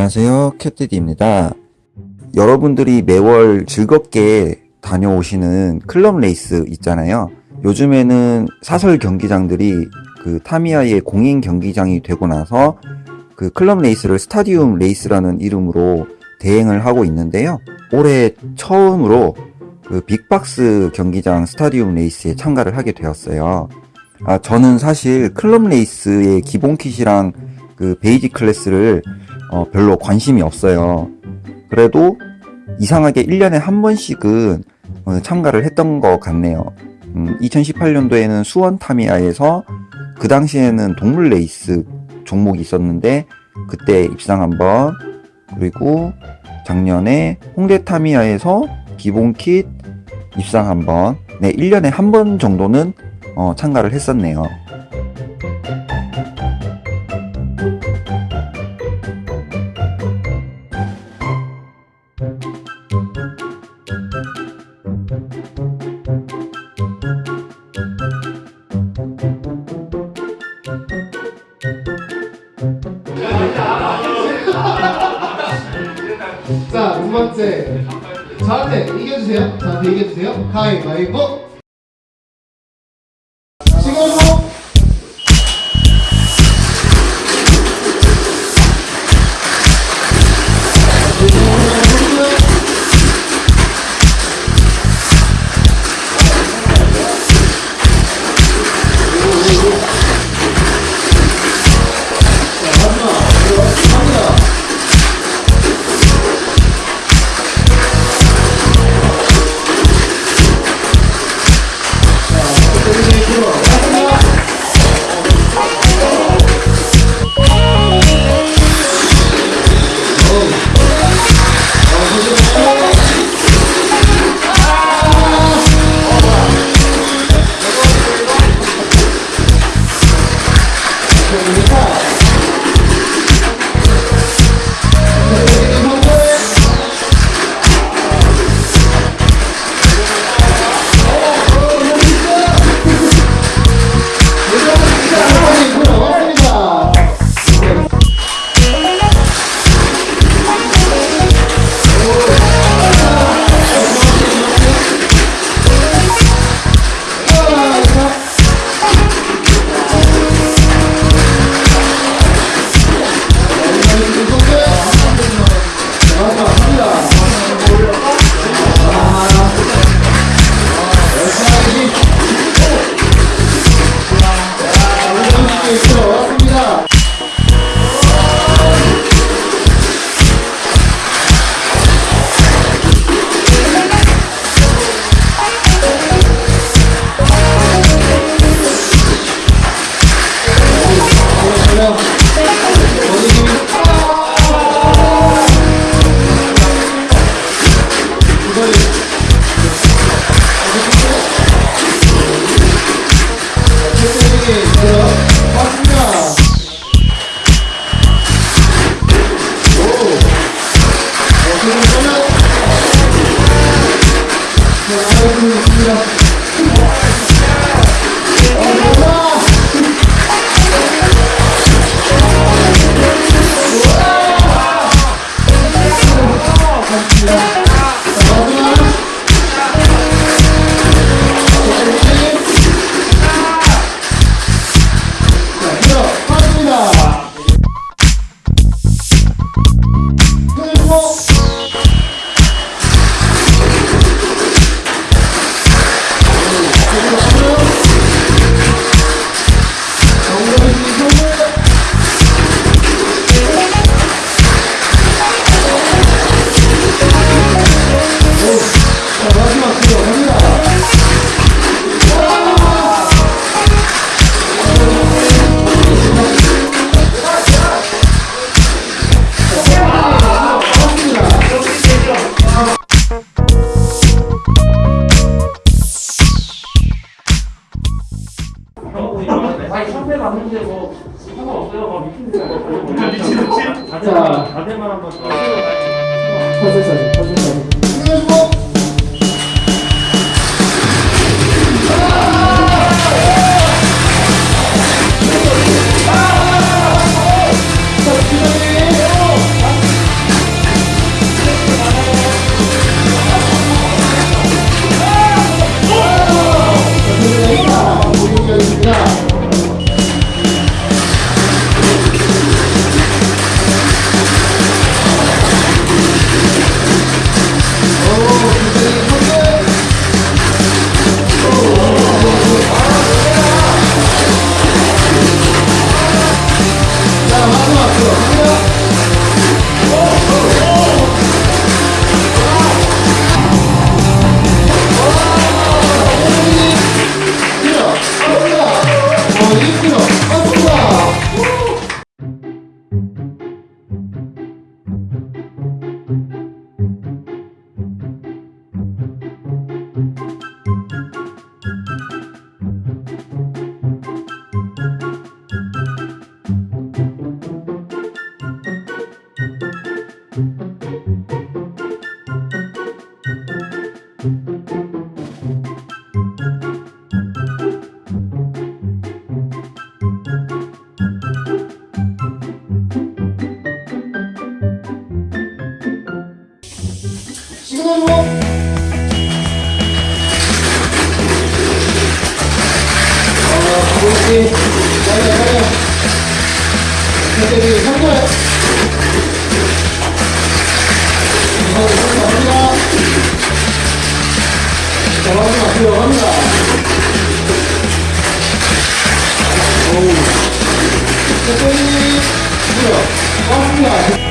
안녕하세요. 캣디디입니다. 여러분들이 매월 즐겁게 다녀오시는 클럽 레이스 있잖아요. 요즘에는 사설 경기장들이 그 타미야의 공인 경기장이 되고 나서 그 클럽 레이스를 스타디움 레이스라는 이름으로 대행을 하고 있는데요. 올해 처음으로 그 빅박스 경기장 스타디움 레이스에 참가를 하게 되었어요. 아, 저는 사실 클럽 레이스의 기본 kit이랑 그 basic class를 어, 별로 관심이 없어요. 그래도 이상하게 1년에 한 번씩은 어, 참가를 했던 것 같네요. 음, 2018년도에는 수원 타미야에서 그 당시에는 동물 레이스 종목이 있었는데 그때 입상 한번 그리고 작년에 홍대 타미야에서 기본 킷 입상 한번 네 1년에 한 번 정도는 어, 참가를 했었네요. 자, 두 번째. 저한테 이겨주세요. 저한테 이겨주세요. 가위바위보. 자. 다대만 한번 더. 퍼즐 사진, 퍼즐 사진. 천천히. 잘해, 잘해. 천천히, 성공. 갑니다. 자, 마지막 들어갑니다. 오우. 천천히. 들어. 갑니다.